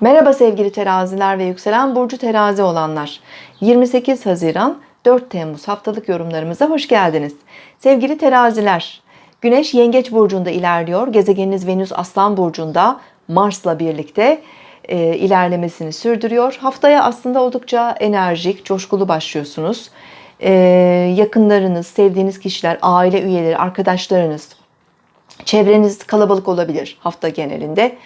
Merhaba sevgili teraziler ve yükselen burcu terazi olanlar. 28 Haziran 4 Temmuz haftalık yorumlarımıza hoş geldiniz. Sevgili teraziler, Güneş Yengeç burcunda ilerliyor. Gezegeniniz Venüs Aslan burcunda Mars'la birlikte e, ilerlemesini sürdürüyor. Haftaya aslında oldukça enerjik, coşkulu başlıyorsunuz. E, yakınlarınız, sevdiğiniz kişiler, aile üyeleri, arkadaşlarınız, Çevreniz kalabalık olabilir hafta genelinde.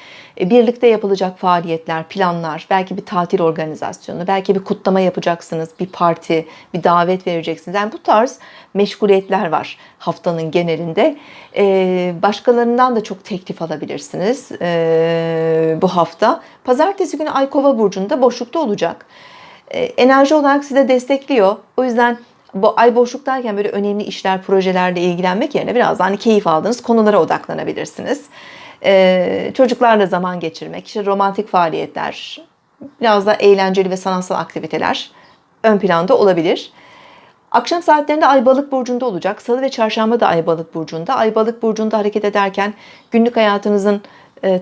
E, Birlikte yapılacak faaliyetler, planlar, belki bir tatil organizasyonu, belki bir kutlama yapacaksınız, bir parti, bir davet vereceksiniz. Yani bu tarz meşguliyetler var haftanın genelinde. E, Başkalarından da çok teklif alabilirsiniz e, bu hafta. Pazartesi günü Ay Kova burcunda boşlukta olacak. Enerji olarak size destekliyor. O yüzden bu ay boşluktayken böyle önemli işler, projelerle ilgilenmek yerine biraz daha hani keyif aldığınız konulara odaklanabilirsiniz. Ee, çocuklarla zaman geçirmek, işte romantik faaliyetler, biraz da eğlenceli ve sanatsal aktiviteler ön planda olabilir. Akşam saatlerinde Ay Balık burcunda olacak. Salı ve Çarşamba da Ay Balık burcunda. Ay Balık burcunda hareket ederken günlük hayatınızın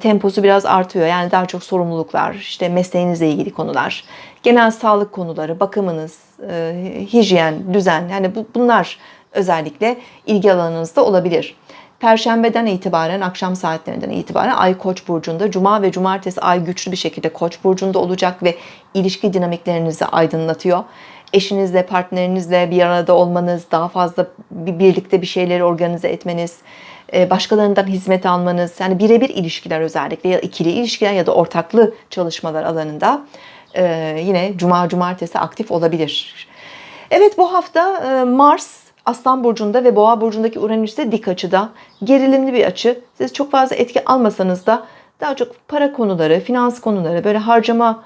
temposu biraz artıyor. Yani daha çok sorumluluklar, işte mesleğinizle ilgili konular, genel sağlık konuları, bakımınız, e, hijyen, düzen. Yani bu, bunlar özellikle ilgi alanınızda olabilir. Perşembeden itibaren, akşam saatlerinden itibaren Ay Koç burcunda, Cuma ve Cumartesi Ay güçlü bir şekilde Koç burcunda olacak ve ilişki dinamiklerinizi aydınlatıyor. Eşinizle, partnerinizle bir arada olmanız, daha fazla bir birlikte bir şeyleri organize etmeniz, e, başkalarından hizmet almanız, yani birebir ilişkiler özellikle ya ikili ilişkiler ya da ortaklı çalışmalar alanında e, yine Cuma, Cumartesi aktif olabilir. Evet bu hafta e, Mars Aslan Burcu'nda ve Boğa Burcu'ndaki Uranüs'te dik açıda gerilimli bir açı. Siz çok fazla etki almasanız da daha çok para konuları, finans konuları, böyle harcama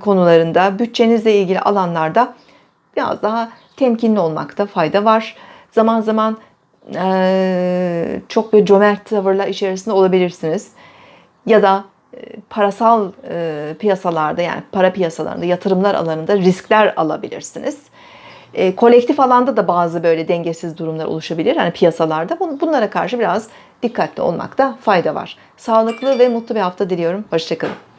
konularında, bütçenizle ilgili alanlarda biraz daha temkinli olmakta fayda var. Zaman zaman e, çok böyle cömert tavırlar içerisinde olabilirsiniz. Ya da e, parasal e, piyasalarda yani para piyasalarında, yatırımlar alanında riskler alabilirsiniz. E, kolektif alanda da bazı böyle dengesiz durumlar oluşabilir hani piyasalarda. Bunlara karşı biraz dikkatli olmakta fayda var. Sağlıklı ve mutlu bir hafta diliyorum. Hoşçakalın.